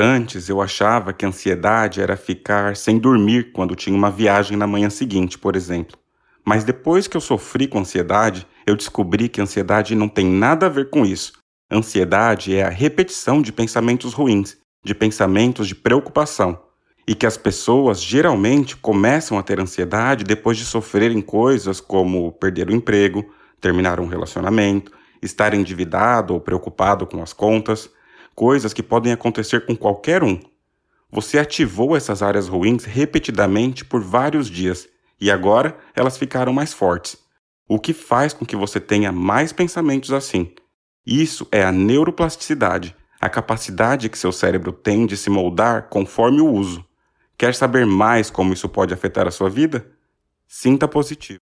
Antes eu achava que ansiedade era ficar sem dormir quando tinha uma viagem na manhã seguinte, por exemplo. Mas depois que eu sofri com ansiedade, eu descobri que ansiedade não tem nada a ver com isso. Ansiedade é a repetição de pensamentos ruins, de pensamentos de preocupação. E que as pessoas geralmente começam a ter ansiedade depois de sofrerem coisas como perder o emprego, terminar um relacionamento, estar endividado ou preocupado com as contas coisas que podem acontecer com qualquer um. Você ativou essas áreas ruins repetidamente por vários dias e agora elas ficaram mais fortes, o que faz com que você tenha mais pensamentos assim. Isso é a neuroplasticidade, a capacidade que seu cérebro tem de se moldar conforme o uso. Quer saber mais como isso pode afetar a sua vida? Sinta positivo.